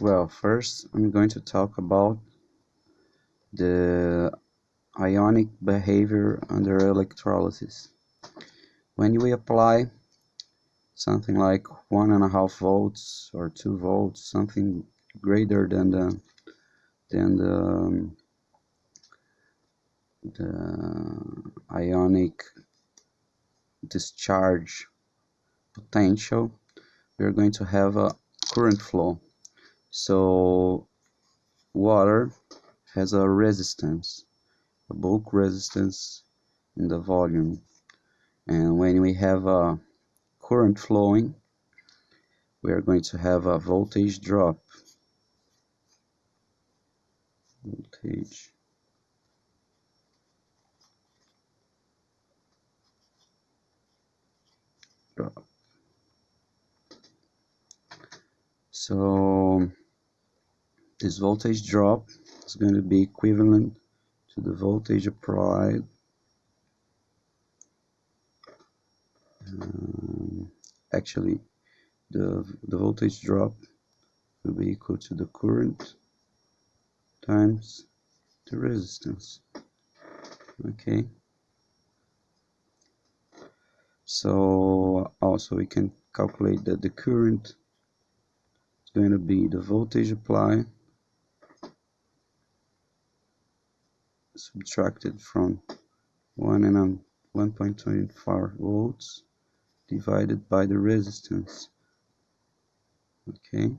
Well, first I'm going to talk about the ionic behavior under electrolysis. When we apply something like one and a half volts or two volts, something greater than the than the, um, the ionic discharge potential, we're going to have a current flow so water has a resistance a bulk resistance in the volume. And when we have a current flowing we are going to have a voltage drop. Voltage. Drop so this voltage drop is going to be equivalent to the voltage applied um, actually the, the voltage drop will be equal to the current times the resistance. Okay. So also we can calculate that the current is going to be the voltage applied subtracted from 1 and 1.24 volts divided by the resistance. Okay